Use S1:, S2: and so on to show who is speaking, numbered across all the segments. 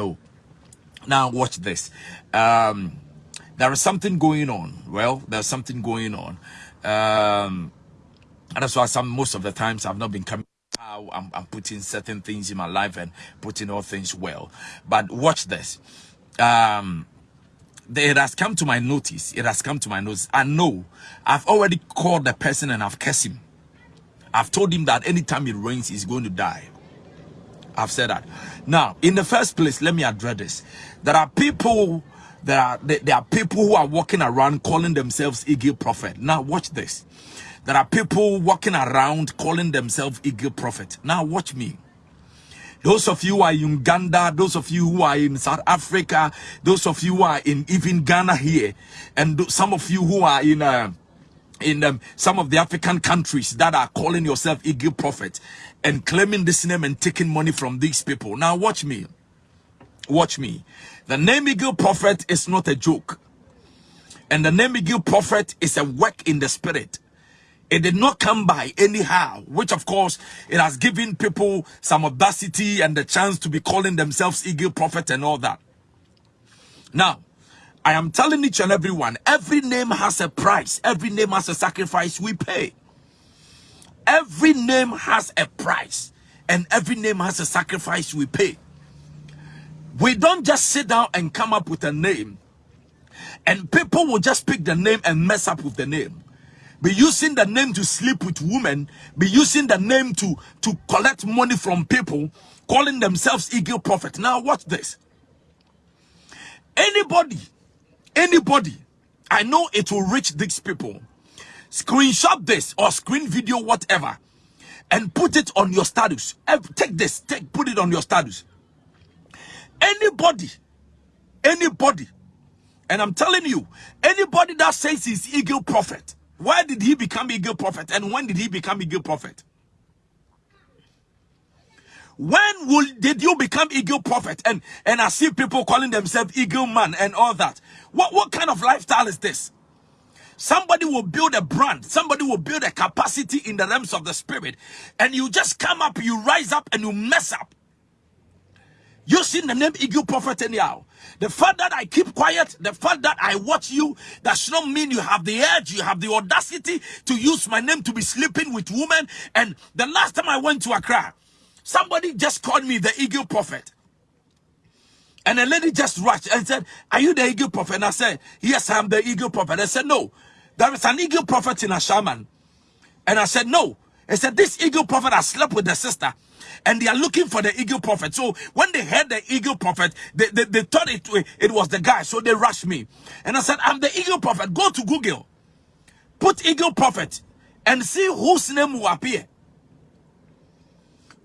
S1: No. Now watch this. Um, there is something going on. Well, there's something going on. Um, and that's why some most of the times I've not been coming I'm, I'm, putting certain things in my life and putting all things well. But watch this. Um, it has come to my notice. It has come to my notice. I know I've already called the person and I've cursed him. I've told him that anytime it rains, he's going to die. I've said that. Now, in the first place, let me address this. There are people, there are there are people who are walking around calling themselves Eagle Prophet. Now, watch this. There are people walking around calling themselves Eagle Prophet. Now, watch me. Those of you are in Uganda, those of you who are in South Africa, those of you who are in even Ghana here, and some of you who are in uh, in um, some of the African countries that are calling yourself Eagle Prophet and claiming this name and taking money from these people. Now watch me. Watch me. The name Eagle Prophet is not a joke. And the name Eagle Prophet is a work in the spirit. It did not come by anyhow, which of course it has given people some audacity and the chance to be calling themselves Eagle Prophet and all that. Now, I am telling each and everyone, every name has a price. Every name has a sacrifice we pay. Every name has a price. And every name has a sacrifice we pay. We don't just sit down and come up with a name. And people will just pick the name and mess up with the name be using the name to sleep with women, be using the name to, to collect money from people, calling themselves eagle prophet. Now watch this. Anybody, anybody, I know it will reach these people. Screenshot this or screen video, whatever, and put it on your status. Take this, take, put it on your status. Anybody, anybody, and I'm telling you, anybody that says he's eagle prophet, why did he become eagle prophet? And when did he become eagle prophet? When will did you become eagle prophet? And and I see people calling themselves eagle man and all that. What what kind of lifestyle is this? Somebody will build a brand. Somebody will build a capacity in the realms of the spirit. And you just come up, you rise up and you mess up. You seen the name Eagle Prophet anyhow. The fact that I keep quiet, the fact that I watch you, does not mean you have the edge, you have the audacity to use my name to be sleeping with women. And the last time I went to Accra, somebody just called me the Eagle Prophet. And a lady just rushed and said, Are you the Eagle Prophet? And I said, Yes, I'm the Eagle Prophet. I said, No, there is an Eagle Prophet in Ashaiman. And I said, No. I said, This Eagle Prophet has slept with the sister and they are looking for the eagle prophet. So when they heard the eagle prophet, they, they, they thought it, it was the guy. So they rushed me. And I said, I'm the eagle prophet. Go to Google. Put eagle prophet and see whose name will appear.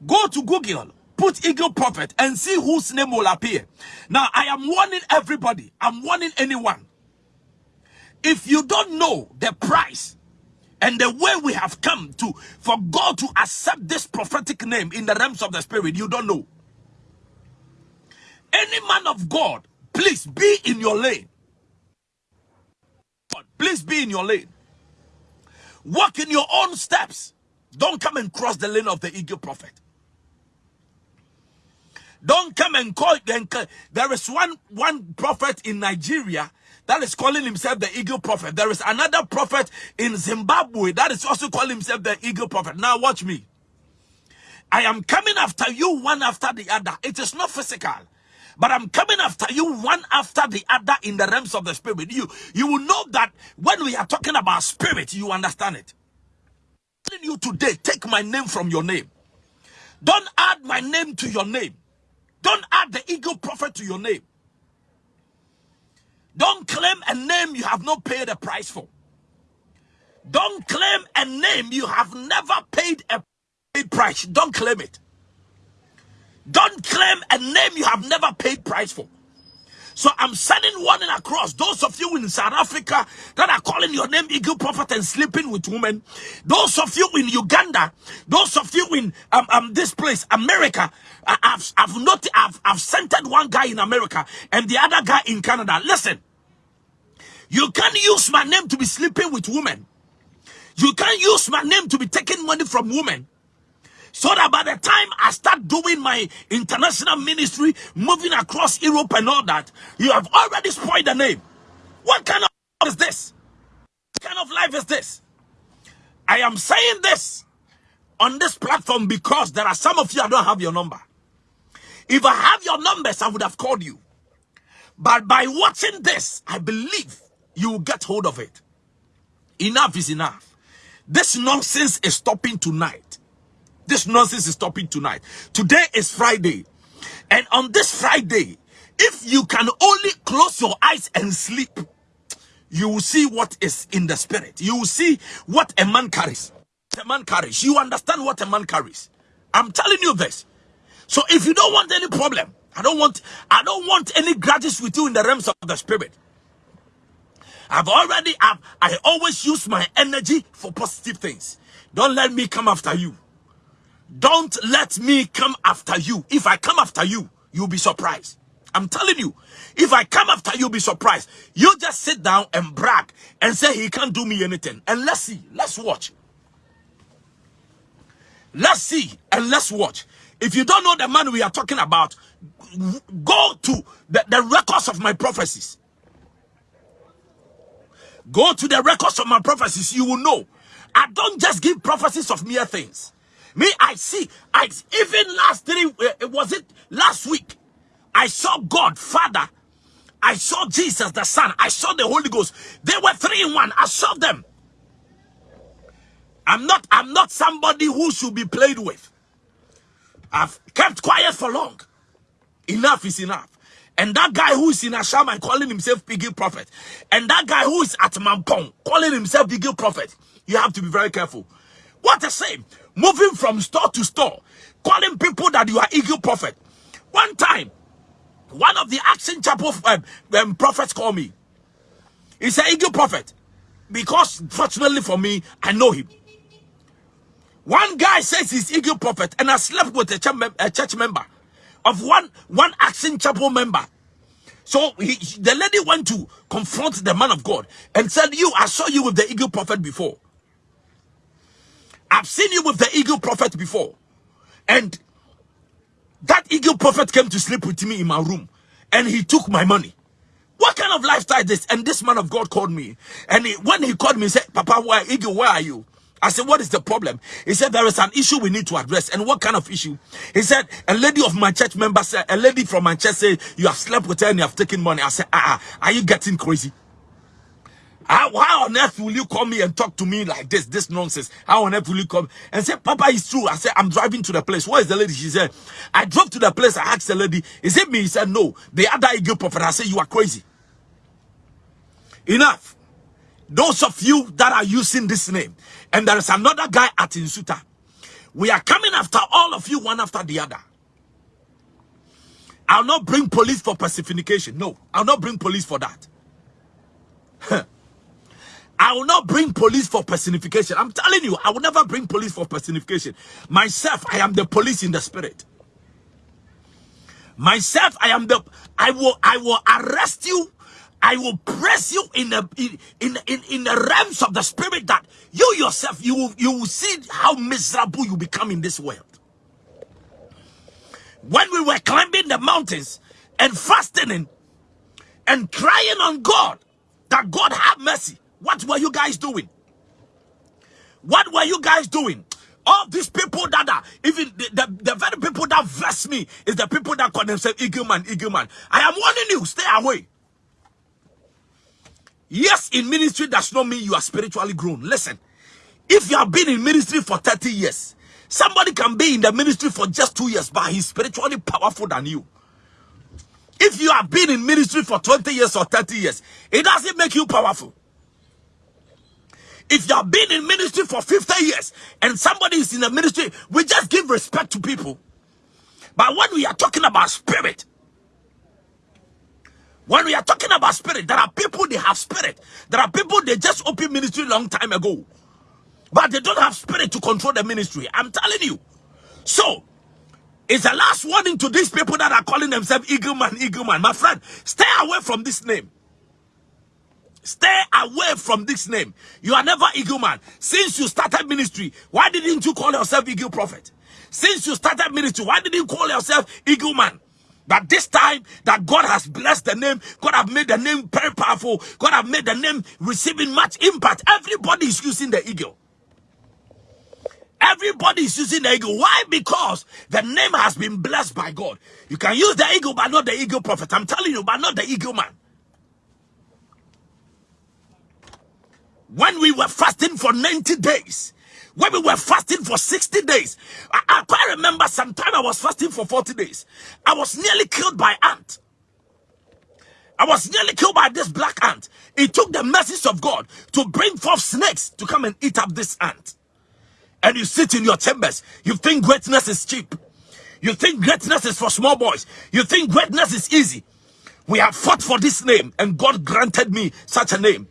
S1: Go to Google. Put eagle prophet and see whose name will appear. Now, I am warning everybody. I'm warning anyone. If you don't know the price and the way we have come to for God to accept this prophetic name in the realms of the spirit, you don't know. Any man of God, please be in your lane. Please be in your lane. Walk in your own steps. Don't come and cross the lane of the eagle prophet. Don't come and call. There is one one prophet in Nigeria that is calling himself the eagle prophet. There is another prophet in Zimbabwe that is also calling himself the eagle prophet. Now watch me. I am coming after you one after the other. It is not physical. But I'm coming after you one after the other in the realms of the spirit. You you will know that when we are talking about spirit, you understand it. Telling you today, take my name from your name. Don't add my name to your name. Don't add the eagle prophet to your name. Don't claim a name you have not paid a price for. Don't claim a name you have never paid a price. Don't claim it. Don't claim a name you have never paid price for. So I'm sending warning across those of you in South Africa that are calling your name Eagle Prophet and sleeping with women. Those of you in Uganda, those of you in um, um this place, America. I've I've not I've I've centered one guy in America and the other guy in Canada. Listen, you can't use my name to be sleeping with women. You can't use my name to be taking money from women. So that by the time Doing my international ministry, moving across Europe and all that, you have already spoiled the name. What kind of is this? What kind of life is this? I am saying this on this platform because there are some of you I don't have your number. If I have your numbers, I would have called you. But by watching this, I believe you will get hold of it. Enough is enough. This nonsense is stopping tonight. This nonsense is stopping tonight. Today is Friday. And on this Friday, if you can only close your eyes and sleep, you will see what is in the spirit. You will see what a man carries. A man carries. You understand what a man carries. I'm telling you this. So if you don't want any problem, I don't want I don't want any grudges with you in the realms of the spirit. I've already I've, I always use my energy for positive things. Don't let me come after you. Don't let me come after you. If I come after you, you'll be surprised. I'm telling you, if I come after you'll be surprised. You just sit down and brag and say he can't do me anything. And let's see. Let's watch. Let's see and let's watch. If you don't know the man we are talking about, go to the, the records of my prophecies. Go to the records of my prophecies. You will know. I don't just give prophecies of mere things. Me, I see. I even last three. Uh, was it last week? I saw God, Father. I saw Jesus, the Son. I saw the Holy Ghost. They were three in one. I saw them. I'm not, I'm not somebody who should be played with. I've kept quiet for long. Enough is enough. And that guy who is in Ashaiman calling himself Piggy Prophet. And that guy who is at Mampong calling himself Piggy Prophet. You have to be very careful. What a shame. Moving from store to store. Calling people that you are Eagle Prophet. One time, one of the Action Chapel um, um, prophets called me. He said, Eagle Prophet. Because fortunately for me, I know him. One guy says he's Eagle Prophet, and I slept with a church, a church member of one one Action Chapel member. So he, the lady went to confront the man of God and said, You, I saw you with the Eagle Prophet before. I've seen you with the Eagle Prophet before. And that eagle prophet came to sleep with me in my room and he took my money. What kind of lifestyle is this? And this man of God called me. And he, when he called me, he said, Papa, why, Eagle, where are you? I said, what is the problem? He said, there is an issue we need to address. And what kind of issue? He said, a lady of my church member said, a lady from my church said, you have slept with her and you have taken money. I said, ah, ah are you getting crazy? How, on earth will you come me and talk to me like this, this nonsense? How on earth will you come and say, Papa, it's true. I said, I'm driving to the place. Where is the lady? She said, I drove to the place. I asked the lady, is it me? He said, no. The other eagle prophet. I said, you are crazy. Enough. Those of you that are using this name, and there is another guy at Insuta. We are coming after all of you, one after the other. I'll not bring police for pacification. No, I'll not bring police for that. I will not bring police for personification. I'm telling you, I will never bring police for personification. Myself, I am the police in the spirit. Myself, I am the I will I will arrest you. I will press you in the in in in, the realms of the spirit that you yourself you will, you will see how miserable you become in this world. When we were climbing the mountains and fasting and crying on God that God have mercy what were you guys doing? What were you guys doing? All these people that are, even the, the, the very people that vex me is the people that call themselves eagle man, eagle man. I am warning you, stay away. Yes, in ministry does not mean you are spiritually grown. Listen, if you have been in ministry for 30 years, somebody can be in the ministry for just two years, but he's spiritually powerful than you. If you have been in ministry for 20 years or 30 years, it doesn't make you powerful. If you have been in ministry for 50 years and somebody is in the ministry, we just give respect to people. But when we are talking about spirit, when we are talking about spirit, there are people they have spirit. There are people they just open ministry long time ago. But they don't have spirit to control the ministry. I'm telling you. So, it's the last warning to these people that are calling themselves Eagle Man, Eagle Man. My friend, stay away from this name. Stay away from this name. You are never eagle man. Since you started ministry, why didn't you call yourself eagle prophet? Since you started ministry, why didn't you call yourself Eagle Man? But this time that God has blessed the name, God have made the name very powerful, God have made the name receiving much impact. Everybody is using the eagle. Everybody is using the eagle. Why? Because the name has been blessed by God. You can use the eagle, but not the eagle prophet. I'm telling you, but not the eagle man. When we were fasting for 90 days, when we were fasting for 60 days, I, I quite remember sometime I was fasting for 40 days. I was nearly killed by ant. I was nearly killed by this black ant. It took the message of God to bring forth snakes to come and eat up this ant. And you sit in your chambers. You think greatness is cheap. You think greatness is for small boys. You think greatness is easy. We have fought for this name and God granted me such a name.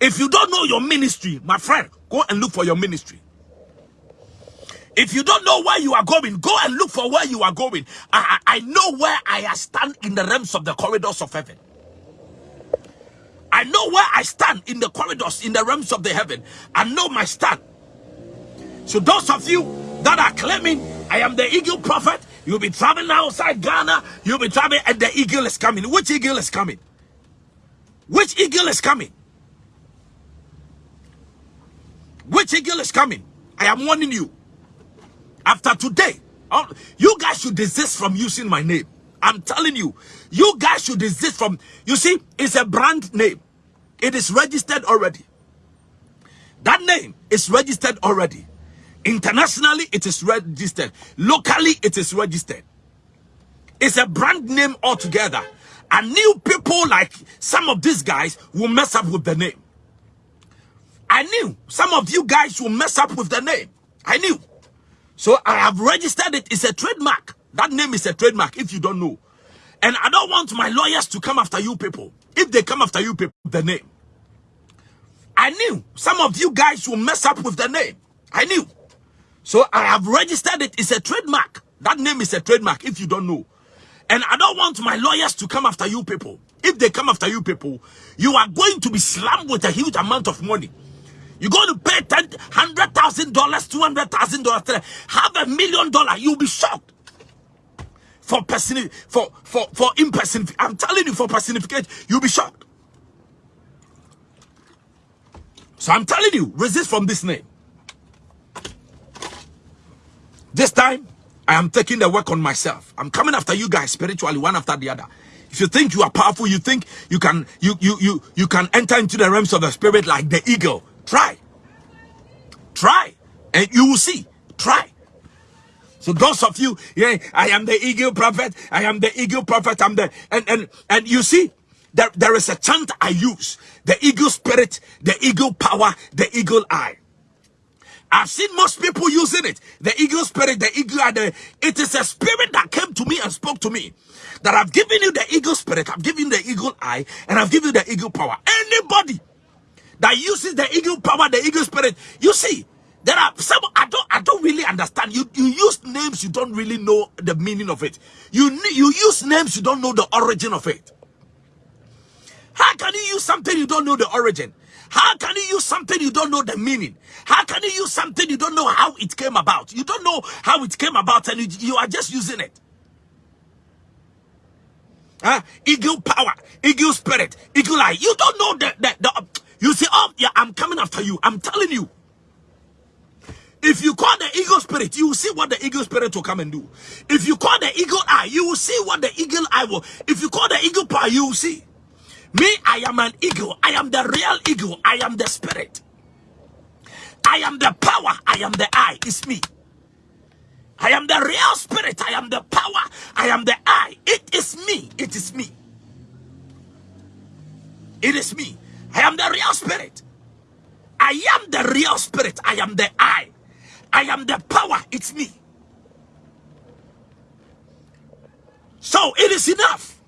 S1: If you don't know your ministry, my friend, go and look for your ministry. If you don't know where you are going, go and look for where you are going. I, I, I know where I stand in the realms of the corridors of heaven. I know where I stand in the corridors, in the realms of the heaven. I know my stand. So those of you that are claiming I am the eagle prophet, you'll be traveling outside Ghana, you'll be traveling and the eagle is coming. Which eagle is coming? Which eagle is coming? Which eagle is coming? I am warning you. After today, oh, you guys should desist from using my name. I'm telling you, you guys should desist from, you see, it's a brand name. It is registered already. That name is registered already. Internationally, it is registered. Locally, it is registered. It's a brand name altogether. And new people like some of these guys will mess up with the name. I knew some of you guys will mess up with the name. I knew. So I have registered it. It's a trademark. That name is a trademark if you don't know. And I don't want my lawyers to come after you people. If they come after you people, the name. I knew some of you guys will mess up with the name. I knew. So I have registered it. It's a trademark. That name is a trademark if you don't know. And I don't want my lawyers to come after you people. If they come after you people, you are going to be slammed with a huge amount of money. You're going to pay ten, hundred thousand dollars, two hundred thousand dollars, have a million dollar. You'll be shocked for person for for for impersonification. I'm telling you, for personification, you'll be shocked. So I'm telling you, resist from this name. This time, I am taking the work on myself. I'm coming after you guys spiritually, one after the other. If you think you are powerful, you think you can you you you you can enter into the realms of the spirit like the eagle. Try. Try. And you will see. Try. So those of you, yeah, I am the eagle prophet. I am the eagle prophet. I'm the and and and you see, there, there is a chant I use. The eagle spirit, the eagle power, the eagle eye. I've seen most people using it. The eagle spirit, the eagle eye. The, it is a spirit that came to me and spoke to me. That I've given you the eagle spirit, I've given you the eagle eye, and I've given you the eagle power. Anybody that uses the eagle power, the eagle spirit. You see, there are some I don't I don't really understand. You you use names you don't really know the meaning of it. You you use names you don't know the origin of it. How can you use something you don't know the origin? How can you use something you don't know the meaning? How can you use something you don't know how it came about? You don't know how it came about and you, you are just using it. Huh? Eagle power, eagle spirit, eagle eye. You don't know the, the, the after you. I'm telling you. If you call the eagle spirit, you will see what the eagle spirit will come and do. If you call the eagle eye, you will see what the eagle eye will. If you call the eagle power, you will see. Me, I am an eagle. I am the real eagle. I am the spirit. I am the power. I am the eye. It's me. I am the real spirit. I am the power. I am the eye. It is me. It is me. It is me. I am the real spirit. I am the real spirit. I am the I. I am the power. It's me. So it is enough.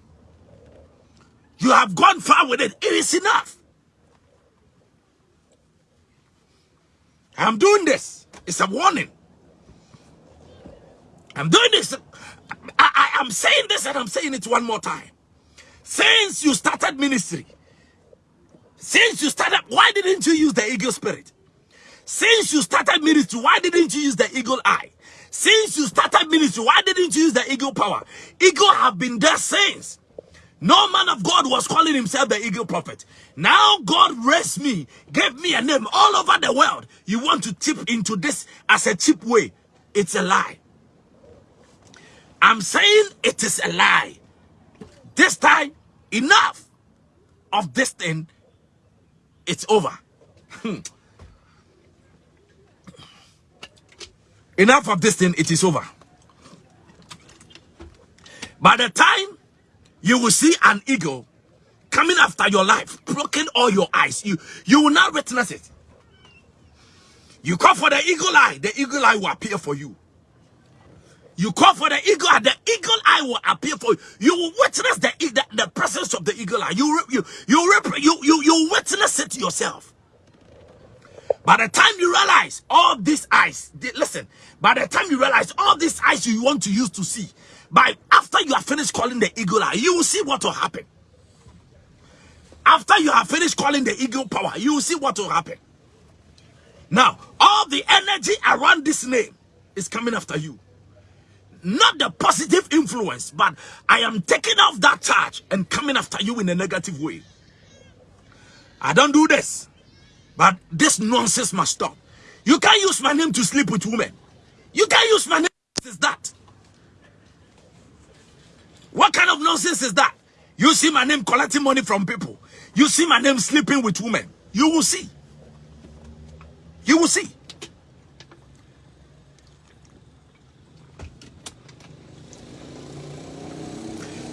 S1: You have gone far with it. It is enough. I'm doing this. It's a warning. I'm doing this. I, I, am saying this and I'm saying it one more time. Since you started ministry, since you started, why didn't you use the eagle spirit? Since you started ministry, why didn't you use the eagle eye? Since you started ministry, why didn't you use the eagle power? Eagle have been there since. No man of God was calling himself the eagle prophet. Now God raised me, gave me a name all over the world. You want to tip into this as a cheap way. It's a lie. I'm saying it is a lie. This time, enough of this thing. It's over. Hmm. enough of this thing. It is over. By the time you will see an eagle coming after your life, blocking all your eyes, you, you will not witness it. You call for the eagle eye, the eagle eye will appear for you. You call for the eagle and the eagle eye will appear for you. You will witness the, the, the presence of the eagle eye. You, you, you, you, you, you witness it yourself. By the time you realize all these eyes, listen, by the time you realize all these eyes you want to use to see, by after you have finished calling the eagle eye, you will see what will happen. After you have finished calling the eagle power, you will see what will happen. Now, all the energy around this name is coming after you. Not the positive influence, but I am taking off that charge and coming after you in a negative way. I don't do this. But this nonsense must stop. You can't use my name to sleep with women. You can't use my name. Is that? What kind of nonsense is that? You see my name collecting money from people. You see my name sleeping with women. You will see. You will see.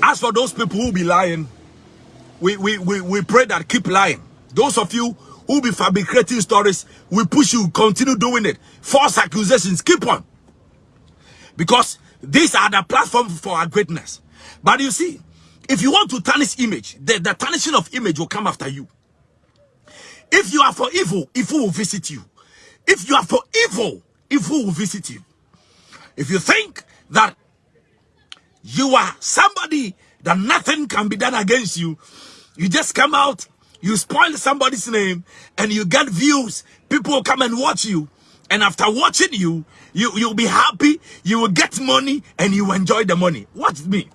S1: As for those people who be lying, we, we, we, we pray that keep lying. Those of you who be fabricating stories, we push you, continue doing it. False accusations, keep on. Because these are the platform for our greatness. But you see, if you want to tarnish image, the, the tarnishing of image will come after you. If you are for evil, evil will visit you. If you are for evil, evil will visit you. If you think that you are somebody that nothing can be done against you, you just come out, you spoil somebody's name, and you get views. People come and watch you. And after watching you, you, you'll be happy, you will get money, and you enjoy the money. Watch me.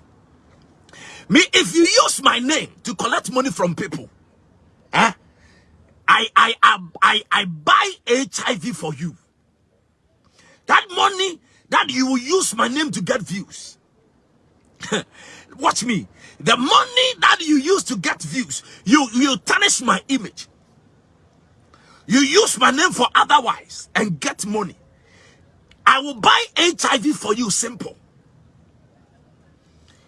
S1: Me, if you use my name to collect money from people, eh? I, I, I, I, I buy HIV for you. That money that you will use my name to get views. Watch me. The money that you use to get views, you, you tarnish my image. You use my name for otherwise and get money. I will buy HIV for you, simple.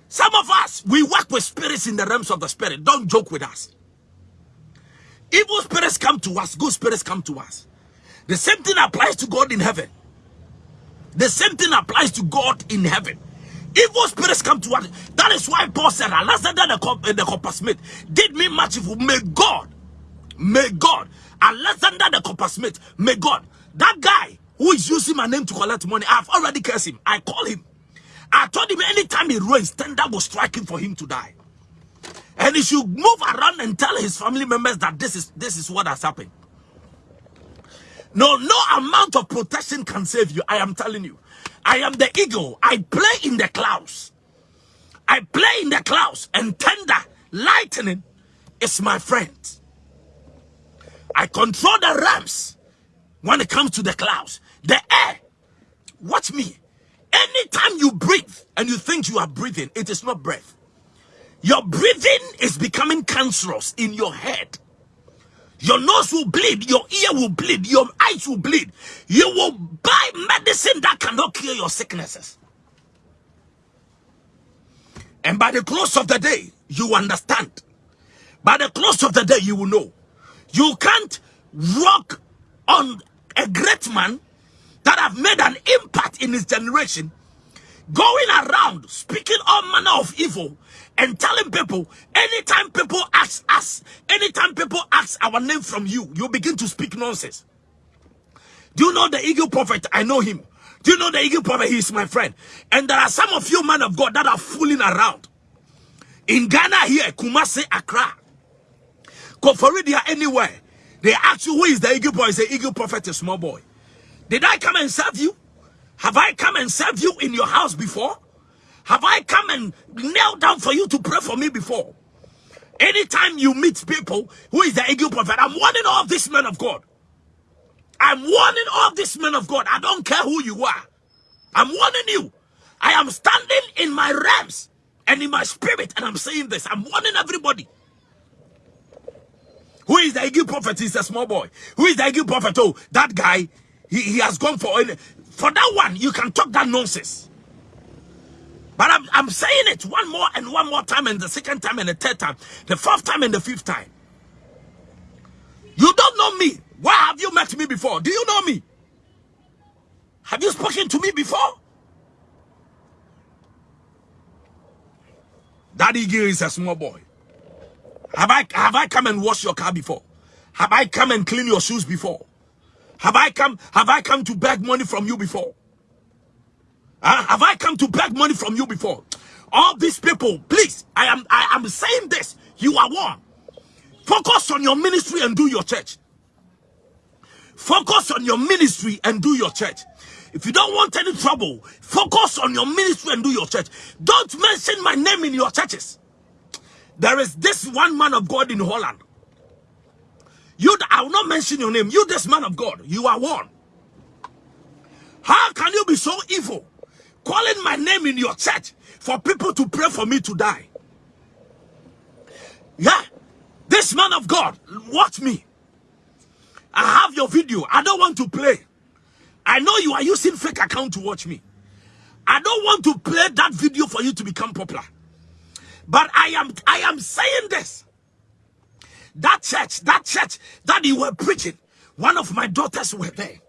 S1: Some of us, we work with spirits in the realms of the spirit. Don't joke with us. Evil spirits come to us, good spirits come to us. The same thing applies to God in heaven. The same thing applies to God in heaven. Evil spirits come to us. That is why Paul said, Alexander the, the coppersmith did me much evil. May God, may God, Alexander the coppersmith, may God, that guy who is using my name to collect money, I've already cursed him. I call him. I told him anytime he rains, thunder will strike him for him to die. And he should move around and tell his family members that this is this is what has happened. No, no amount of protection can save you. I am telling you. I am the eagle. I play in the clouds. I play in the clouds and thunder, lightning is my friend. I control the ramps when it comes to the clouds. The air. Watch me. Anytime you breathe and you think you are breathing, it is not breath. Your breathing is becoming cancerous in your head. Your nose will bleed, your ear will bleed, your eyes will bleed. You will buy medicine that cannot cure your sicknesses. And by the close of the day, you understand. By the close of the day, you will know. You can't walk on a great man that have made an impact in his generation, going around speaking all manner of evil and telling people anytime people ask us, anytime people ask our name from you, you begin to speak nonsense. Do you know the eagle prophet? I know him. Do you know the eagle prophet? He is my friend. And there are some of you men of God that are fooling around. In Ghana here, Kumasi, Accra, Koforidua, anywhere. They ask you who is the eagle boy? Is the eagle prophet a small boy? Did I come and serve you? Have I come and served you in your house before? Have I come and knelt down for you to pray for me before? Anytime you meet people who is the eagle prophet, I'm warning all these men of God. I'm warning all these men of God. I don't care who you are. I'm warning you. I am standing in my realms and in my spirit, and I'm saying this. I'm warning everybody. Who is the eagle prophet? He's a small boy. Who is the eagle prophet? Oh, that guy, he, he has gone for for that one. You can talk that nonsense. But I'm, I'm saying it one more and one more time, and the second time, and the third time, the fourth time, and the fifth time. You don't know me. Why have you met me before? Do you know me? Have you spoken to me before? Daddy Gil is a small boy. Have I have I come and wash your car before? Have I come and clean your shoes before? Have I come have I come to beg money from you before? Uh, have I come to beg money from you before? All these people, please, I am I am saying this. You are one. Focus on your ministry and do your church. Focus on your ministry and do your church. If you don't want any trouble, focus on your ministry and do your church. Don't mention my name in your churches. There is this one man of God in Holland. You, I will not mention your name. You, this man of God, you are one. How can you be so evil? Calling my name in your church for people to pray for me to die. Yeah, this man of God, watch me. I have your video. I don't want to play. I know you are using fake account to watch me. I don't want to play that video for you to become popular. But I am I am saying this. That church, that church that you were preaching, one of my daughters were there.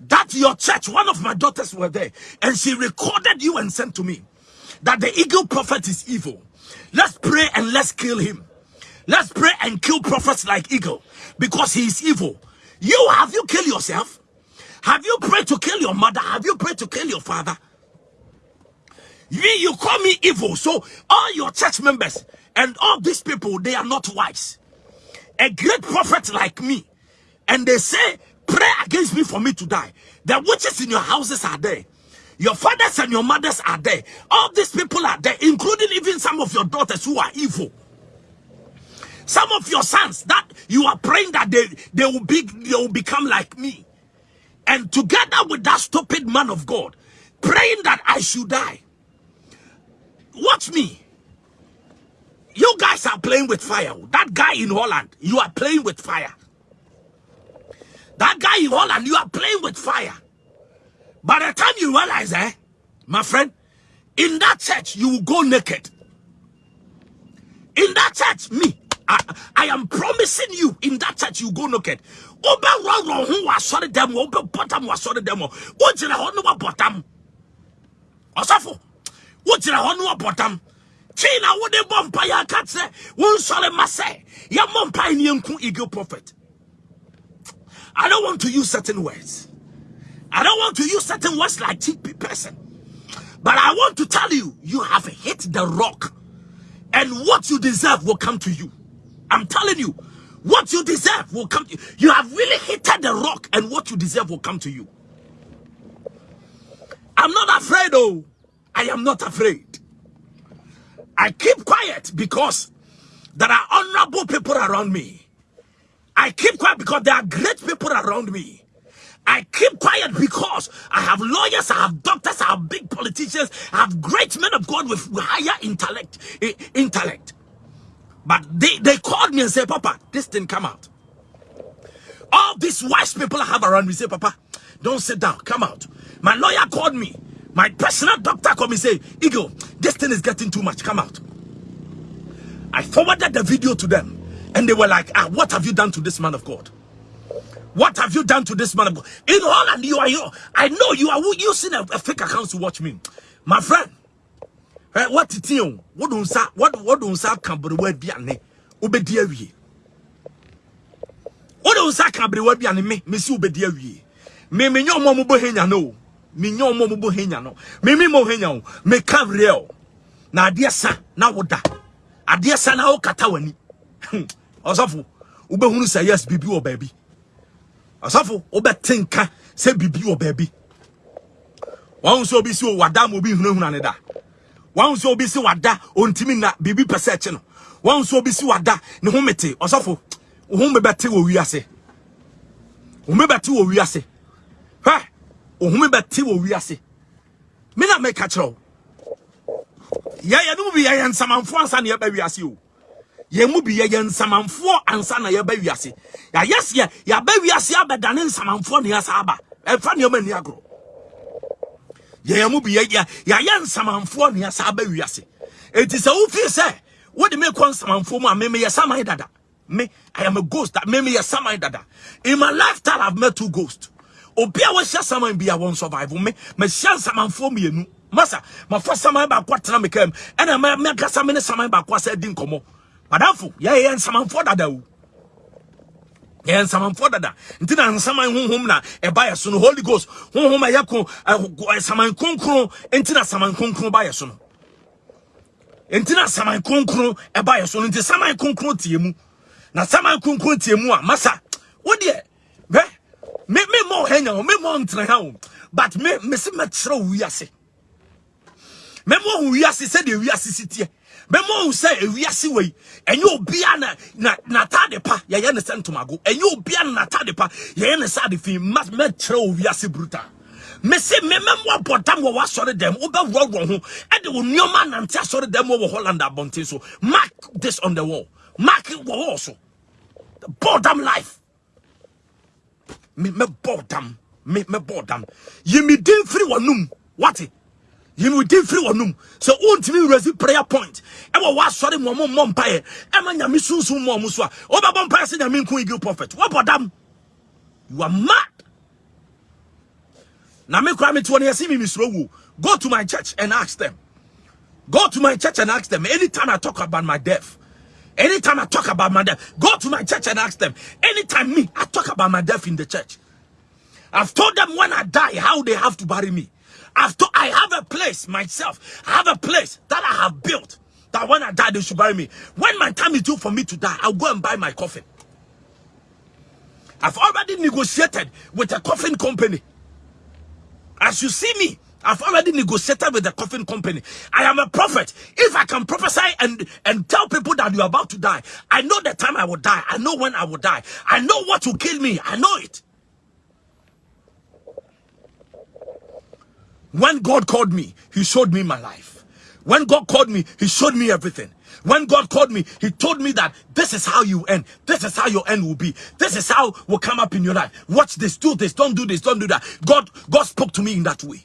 S1: That your church, one of my daughters were there. And she recorded you and sent to me that the eagle prophet is evil. Let's pray and let's kill him. Let's pray and kill prophets like eagle because he is evil. You, have you killed yourself? Have you prayed to kill your mother? Have you prayed to kill your father? You, you call me evil. So all your church members and all these people, they are not wise. A great prophet like me. And they say, pray against me for me to die. The witches in your houses are there. Your fathers and your mothers are there. All these people are there, including even some of your daughters who are evil. Some of your sons that you are praying that they, they will be they will become like me. And together with that stupid man of God, praying that I should die. Watch me. You guys are playing with fire. That guy in Holland, you are playing with fire. That guy in Holland, you are playing with fire. By the time you realize, eh, my friend, in that church, you will go naked. In that church, me, I, I am promising you, in that church, you go naked. Oba wrong who was sorry them, oba bottom was sorry them. What's in a honor bottom? Osafo, what's in a honor bottom? China would a bumpire cat say, one sorry must say, your mom pioneer eagle prophet. I don't want to use certain words. I don't want to use certain words like cheap person. But I want to tell you, you have hit the rock. And what you deserve will come to you. I'm telling you, what you deserve will come to you. You have really hit the rock and what you deserve will come to you. I'm not afraid, though. I am not afraid. I keep quiet because there are honorable people around me. I keep quiet because there are great people around me. I keep quiet because I have lawyers, I have doctors, I have big politicians, I have great men of God with higher intellect. Eh, intellect. But they, they called me and said, Papa, this didn't come out. All these wise people I have around me say, Papa, don't sit down, come out. My lawyer called me. My personal doctor called me and say, Eagle, this thing is getting too much, come out. I forwarded the video to them. And they were like, ah, what have you done to this man of God? What have you done to this man of God? In Holland, you are here. I know you are using a, a fake account to watch me. My friend, eh, what it you? What don't say? What what don't say? Can be word be ane. Obedi awie. What don't say? Can be word be ane. Me me si obedi awie. Me me nyo mo mo bo henya no. Me nyo mo mo henya no. Me me mo henya o. Me ka real. Na ade sa na woda. Ade sa na wo kata wani. ɔsɔfo wobɛhunu say yes bibi wɔ baby. ɔsɔfo wobɛte tinka say bibi wɔ baby. wɔn nso obi si wada ma obi hunahuna ne da. Wɔn nso obi si wada ontimi na bibi pɛ no. Wɔn nso obi si wada ne ho mete. Ɔsɔfo wo ho mbɛbɛte wɔ wiase. Wo mbɛbɛte wɔ wiase. Hwɛ wo ho mbɛbɛte wɔ wiase. Me na meka kyerɛ wo. Yɛyɛ no mu bi yɛyɛ nsamanfoɔ ansa ne yɛbɛ wiase o yɛn mu bi yɛ yɛ ansa na yɛbɛ wiase. Yɛayɛ seɛ yɛabɛ wiase abɛdane nsamanfoɔ ne yɛsa aba. Ɛmfa nneɛma ni agorɔ. Yɛn mu bi yɛ yɛ yɛayɛ nsamanfoɔ ne yɛsa aba wiase. Eti sɛ wofii sɛ wode me kɔ nsamanfoɔ mu a me meyɛ saman dada. Me i am a ghost. Me meyɛ saman dada. In my lifetime i've met two ghosts. Obi a wɔhyɛ saman bi a wɔn survive. Me mehyɛ nsamanfoɔ mmienu. Masa mafa saman baako atena me kam ɛna mɛkasa me ne saman baako asɛ di nkɔmmɔ madamfo yɛyɛ nsamanfoɔ dada o. Yɛyɛ nsamanfoɔ dada. Nti na nsaman honhom na ɛba yɛ so holy ghost honhom a yɛ ko saman kronkron nti na saman kronkron ba yɛ so no. Nti na saman kronkron ɛba yɛ so no nti saman kronkron tie mu. Na saman kronkron tie mu a masa wo deɛ bɛ me me mo hanya o me mo ntena ha o but me me se mɛkyerɛ wo wiase. Me mo ho wiase sɛ deɛ wiase si tie bɛma wo sɛ ewiase wei ɛnyɛ obia na na natade pa yɛyɛ ne sɛ ntomago. Ɛnyɛ obia na natade pa yɛyɛ ne sɛ ade fi ma mɛkyerɛ wo wiase bruta. Mese me mɛmo abɔdam wɔ w'asɔre dɛm wobɛworɔworɔ ho. Ɛde wo nneɔma anante asɔre dɛm wɔ holland abɔnten so. Mark this on the wall. Mark wɔ wall so. Bɔdam life. Me dam. Me mɛbɔ dam. Yɛmedin firi w'anum wate yìí di firi wɔnum sɛ wontumi resi prayer point? Ɛwɔ wasɔre mu ɔmo mmɔ mpaeɛ ɛma nyame sunsun mu ɔmo so a wobɛbɔ mpaeɛ sɛ nyame nko igi prophet wɔbɔ dam. You are mad. Na me kora mete wɔ no yɛse me mesuro wuo go to my church and ask them. Go to my church and ask them. Anytime i talk about my death anytime i talk about my death go to my church and ask them. Anytime me i talk about my death in the church. I've told them when i die how they have to bury me After I have a place myself, I have a place that I have built. That when I die, they should bury me. When my time is due for me to die, I'll go and buy my coffin. I've already negotiated with a coffin company. As you see me, I've already negotiated with the coffin company. I am a prophet. If I can prophesy and, and tell people that you're about to die, I know the time I will die. I know when I will die. I know what will kill me. I know it. When God called me, he showed me my life. When God called me, he showed me everything. When God called me, he told me that this is how you end. This is how your end will be. This is how will come up in your life. Watch this, do this, don't do this, don't do that. God, God spoke to me in that way.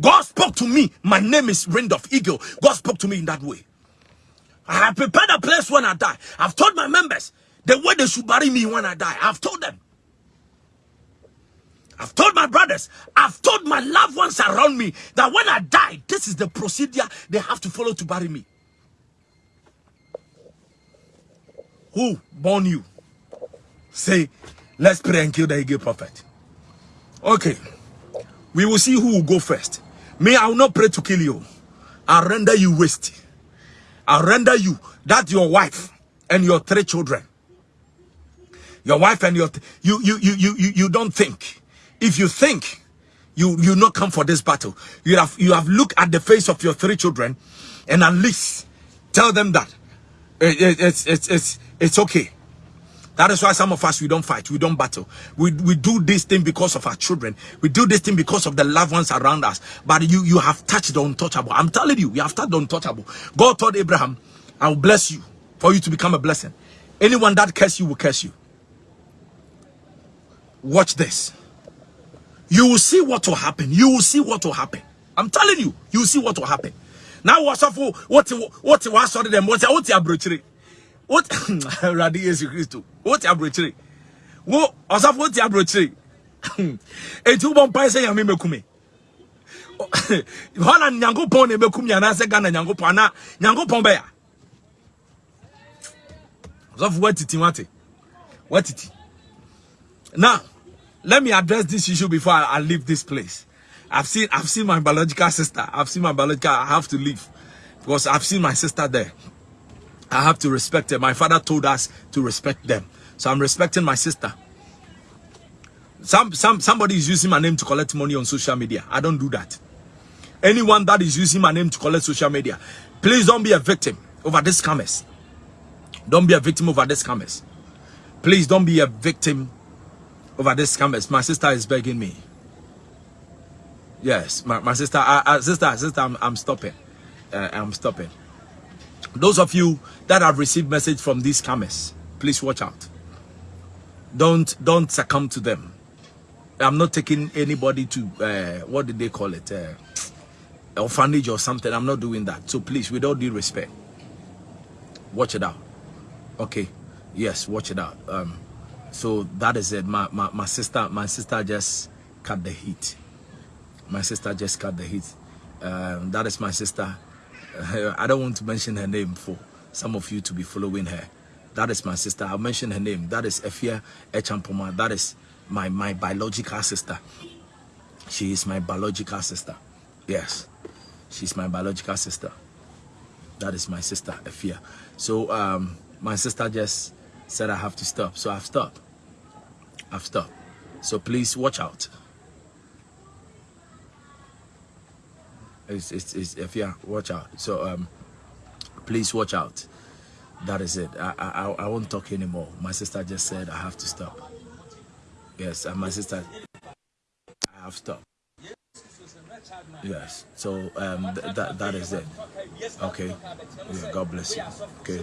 S1: God spoke to me. My name is Randolph Eagle. God spoke to me in that way. I have prepared a place when I die. I've told my members the way they should bury me when I die. I've told them. I've told my brothers, I've told my loved ones around me that when I die, this is the procedure they have to follow to bury me. Who born you? Say, let's pray and kill the Eagle prophet. Okay. We will see who will go first. Me, I will not pray to kill you. I'll render you waste. I'll render you that your wife and your three children. Your wife and your you you you you you, you don't think if you think you you not come for this battle, you have you have looked at the face of your three children, and at least tell them that it, it, it's it's it's it's okay. That is why some of us we don't fight, we don't battle. We we do this thing because of our children. We do this thing because of the loved ones around us. But you you have touched the untouchable. I'm telling you, you have touched the untouchable. God told Abraham, I will bless you for you to become a blessing. Anyone that curse you will curse you. Watch this. You will see what will happen. You will see what will happen. I'm telling you, you will see what will happen. Now what's up for what what what sorry them what what abrochire? What Radi Jesus Christ? What abrochire? What osafo what abrochire? Eti bo mpa se yame mekume. Hola nyankopon na mekum yana se Ghana nyankopon na nyankopon be ya. Osafo what titi what? What titi? Now let me address this issue before I, I, leave this place. I've seen I've seen my biological sister. I've seen my biological. I have to leave because I've seen my sister there. I have to respect her. My father told us to respect them, so I'm respecting my sister. Some some somebody is using my name to collect money on social media. I don't do that. Anyone that is using my name to collect social media, please don't be a victim over this scammers. Don't be a victim over this scammers. Please don't be a victim over this scammers. My sister is begging me. Yes, my, my sister, uh, sister, sister, I'm, I'm stopping. Uh, I'm stopping. Those of you that have received message from these scammers, please watch out. Don't don't succumb to them. I'm not taking anybody to uh, what did they call it, uh, orphanage or something. I'm not doing that. So please, with all due respect, watch it out. Okay, yes, watch it out. Um, so that is it. My my my sister, my sister just cut the heat. My sister just cut the heat. Um, that is my sister. I don't want to mention her name for some of you to be following her. That is my sister. I'll mention her name. That is Efia Echampoma. That is my, my biological sister. She is my biological sister. Yes. She's my biological sister. That is my sister, Efia. So um, my sister just said I have to stop. So I've stopped. I've stopped. So please watch out. It's, it's, it's Efia, watch out. So um, please watch out that is it I, I i won't talk anymore my sister just said i have to stop yes and my sister i have stopped yes so um th that that is it okay yeah, god bless you okay